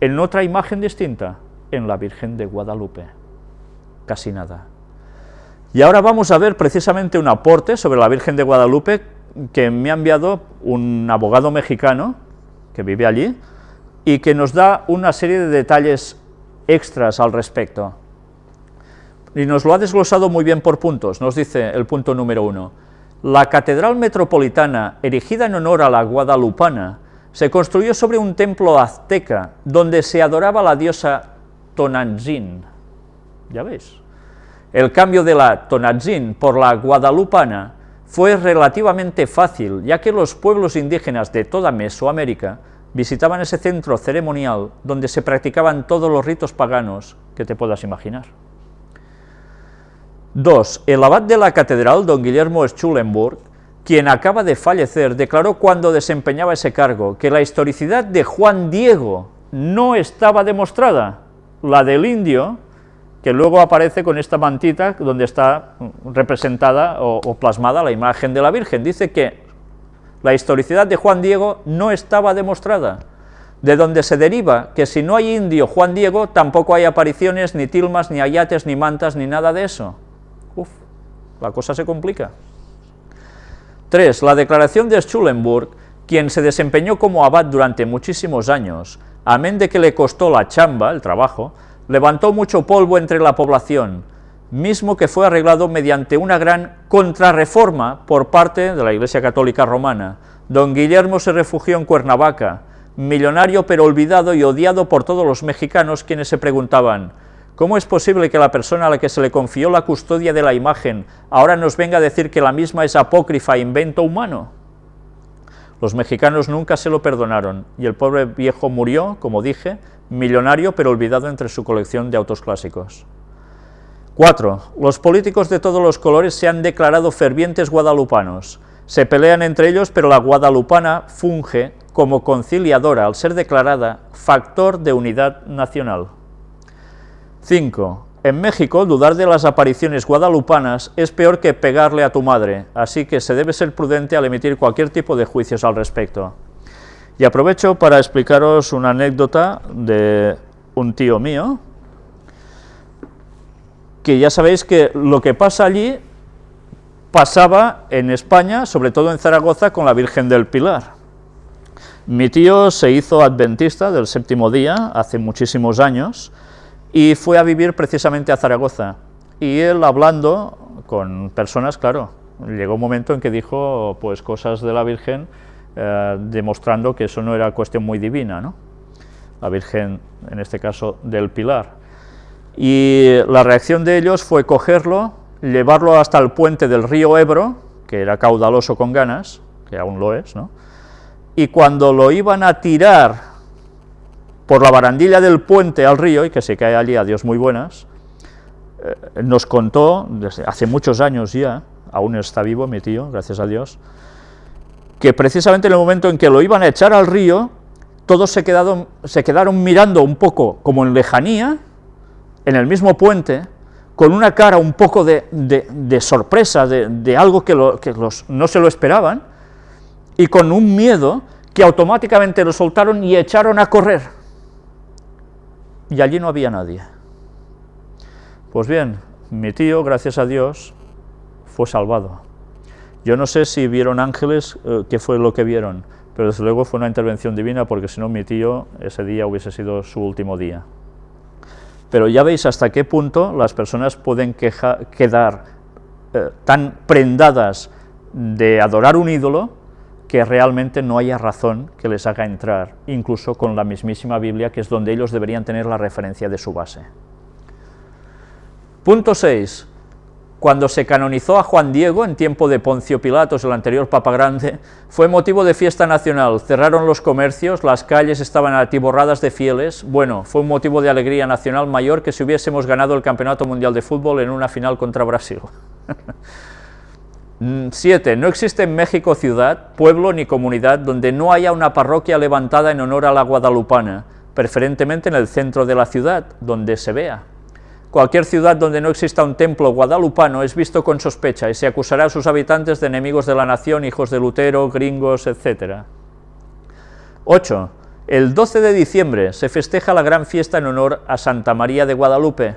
en otra imagen distinta, en la Virgen de Guadalupe. Casi nada. Y ahora vamos a ver precisamente un aporte sobre la Virgen de Guadalupe que me ha enviado un abogado mexicano que vive allí y que nos da una serie de detalles extras al respecto. Y nos lo ha desglosado muy bien por puntos, nos dice el punto número uno. La catedral metropolitana, erigida en honor a la guadalupana, se construyó sobre un templo azteca, donde se adoraba la diosa Tonantzin. Ya veis. El cambio de la Tonantzin por la guadalupana fue relativamente fácil, ya que los pueblos indígenas de toda Mesoamérica visitaban ese centro ceremonial donde se practicaban todos los ritos paganos que te puedas imaginar. 2. El abad de la catedral, don Guillermo Schulenburg, quien acaba de fallecer, declaró cuando desempeñaba ese cargo que la historicidad de Juan Diego no estaba demostrada, la del indio, que luego aparece con esta mantita donde está representada o, o plasmada la imagen de la Virgen. Dice que la historicidad de Juan Diego no estaba demostrada, de donde se deriva que si no hay indio Juan Diego, tampoco hay apariciones, ni tilmas, ni ayates, ni mantas, ni nada de eso. Uf, la cosa se complica. 3. La declaración de Schulenburg, quien se desempeñó como abad durante muchísimos años, amén de que le costó la chamba, el trabajo, levantó mucho polvo entre la población, mismo que fue arreglado mediante una gran contrarreforma por parte de la Iglesia Católica Romana. Don Guillermo se refugió en Cuernavaca, millonario pero olvidado y odiado por todos los mexicanos quienes se preguntaban, ¿cómo es posible que la persona a la que se le confió la custodia de la imagen ahora nos venga a decir que la misma es apócrifa e invento humano? Los mexicanos nunca se lo perdonaron, y el pobre viejo murió, como dije, millonario pero olvidado entre su colección de autos clásicos. 4. Los políticos de todos los colores se han declarado fervientes guadalupanos. Se pelean entre ellos, pero la guadalupana funge como conciliadora al ser declarada factor de unidad nacional. 5. En México, dudar de las apariciones guadalupanas es peor que pegarle a tu madre, así que se debe ser prudente al emitir cualquier tipo de juicios al respecto. Y aprovecho para explicaros una anécdota de un tío mío, que ya sabéis que lo que pasa allí pasaba en España, sobre todo en Zaragoza, con la Virgen del Pilar. Mi tío se hizo adventista del séptimo día hace muchísimos años y fue a vivir precisamente a Zaragoza. Y él hablando con personas, claro, llegó un momento en que dijo pues cosas de la Virgen eh, demostrando que eso no era cuestión muy divina, ¿no? La Virgen, en este caso, del Pilar y la reacción de ellos fue cogerlo, llevarlo hasta el puente del río Ebro, que era caudaloso con ganas, que aún lo es, ¿no? y cuando lo iban a tirar por la barandilla del puente al río, y que se cae allí a Dios muy buenas, eh, nos contó, desde hace muchos años ya, aún está vivo mi tío, gracias a Dios, que precisamente en el momento en que lo iban a echar al río, todos se quedaron, se quedaron mirando un poco como en lejanía, en el mismo puente, con una cara un poco de, sorpresa, de, algo que, no se lo esperaban, y con un miedo que automáticamente lo soltaron y echaron a correr. Y allí no había nadie. Pues bien, mi tío, gracias a Dios, fue salvado. Yo no sé si vieron ángeles, eh, qué fue lo que vieron, pero desde luego fue una intervención divina, porque si no mi tío, ese día hubiese sido su último día. Pero ya veis hasta qué punto las personas pueden quedar eh, tan prendadas de adorar un ídolo que realmente no haya razón que les haga entrar, incluso con la mismísima Biblia, que es donde ellos deberían tener la referencia de su base. Punto 6. Cuando se canonizó a Juan Diego en tiempo de Poncio Pilatos, el anterior Papa Grande, fue motivo de fiesta nacional, cerraron los comercios, las calles estaban atiborradas de fieles, bueno, fue un motivo de alegría nacional mayor que si hubiésemos ganado el Campeonato Mundial de Fútbol en una final contra Brasil. 7. No existe en México ciudad, pueblo ni comunidad donde no haya una parroquia levantada en honor a la guadalupana, preferentemente en el centro de la ciudad, donde se vea. Cualquier ciudad donde no exista un templo guadalupano es visto con sospecha y se acusará a sus habitantes de enemigos de la nación, hijos de Lutero, gringos, etc. 8. El 12 de diciembre se festeja la gran fiesta en honor a Santa María de Guadalupe,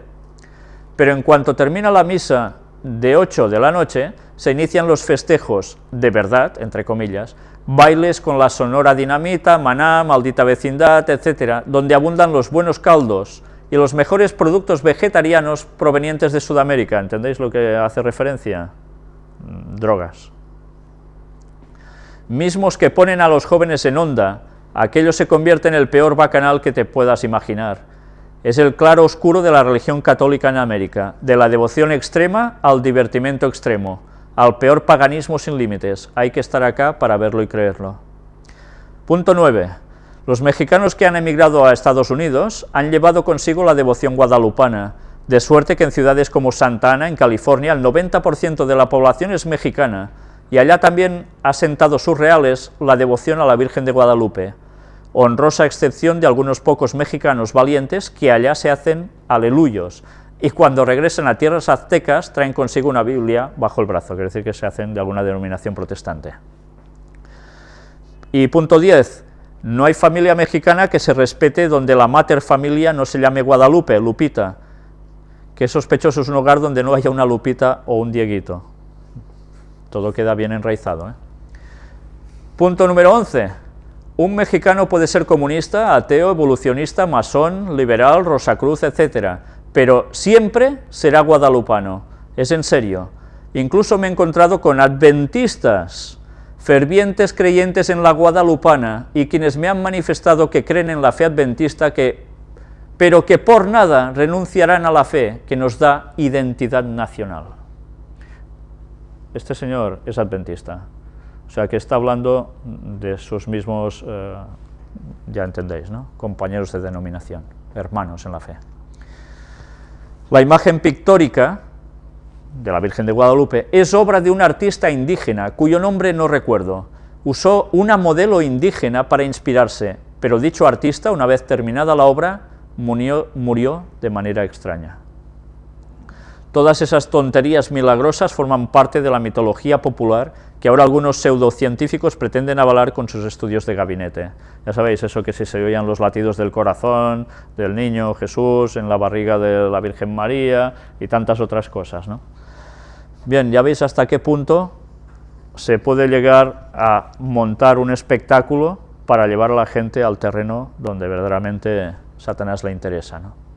pero en cuanto termina la misa de 8 de la noche, se inician los festejos de verdad, entre comillas, bailes con la sonora dinamita, maná, maldita vecindad, etcétera, donde abundan los buenos caldos y los mejores productos vegetarianos provenientes de Sudamérica. ¿Entendéis lo que hace referencia? Mm, drogas. Mismos que ponen a los jóvenes en onda, aquello se convierte en el peor bacanal que te puedas imaginar. Es el claro oscuro de la religión católica en América, de la devoción extrema al divertimento extremo, al peor paganismo sin límites. Hay que estar acá para verlo y creerlo. Punto 9. Los mexicanos que han emigrado a Estados Unidos han llevado consigo la devoción guadalupana, de suerte que en ciudades como Santa Ana, en California, el 90% de la población es mexicana, y allá también ha sentado sus reales la devoción a la Virgen de Guadalupe, honrosa excepción de algunos pocos mexicanos valientes que allá se hacen aleluyos, y cuando regresan a tierras aztecas traen consigo una Biblia bajo el brazo, quiere decir que se hacen de alguna denominación protestante. Y punto 10, no hay familia mexicana que se respete donde la mater familia no se llame Guadalupe, Lupita, que sospechoso es un hogar donde no haya una Lupita o un Dieguito. Todo queda bien enraizado. ¿eh? Punto número 11. Un mexicano puede ser comunista, ateo, evolucionista, masón, liberal, rosacruz, etcétera, pero siempre será guadalupano, es en serio. Incluso me he encontrado con adventistas, fervientes creyentes en la guadalupana, y quienes me han manifestado que creen en la fe adventista, que, pero que por nada renunciarán a la fe que nos da identidad nacional. Este señor es adventista, o sea que está hablando de sus mismos, eh, ya entendéis, ¿no? compañeros de denominación, hermanos en la fe. La imagen pictórica de la Virgen de Guadalupe es obra de un artista indígena, cuyo nombre no recuerdo. Usó una modelo indígena para inspirarse, pero dicho artista, una vez terminada la obra, murió, murió de manera extraña. Todas esas tonterías milagrosas forman parte de la mitología popular que ahora algunos pseudocientíficos pretenden avalar con sus estudios de gabinete. Ya sabéis, eso que si se oían los latidos del corazón del niño Jesús en la barriga de la Virgen María y tantas otras cosas. ¿no? Bien, ya veis hasta qué punto se puede llegar a montar un espectáculo para llevar a la gente al terreno donde verdaderamente Satanás le interesa. ¿no?